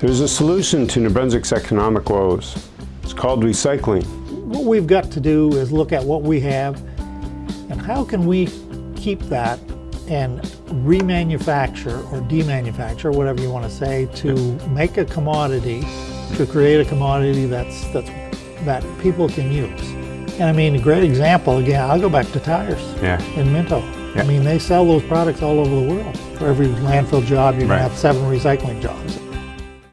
There's a solution to New Brunswick's economic woes. It's called recycling. What we've got to do is look at what we have and how can we keep that and remanufacture or demanufacture, whatever you want to say, to make a commodity, to create a commodity that's, that's, that people can use. And I mean, a great example, again, I'll go back to tires Yeah. in Minto. Yeah. I mean, they sell those products all over the world. For every landfill job, you're Right. gonna have seven recycling jobs.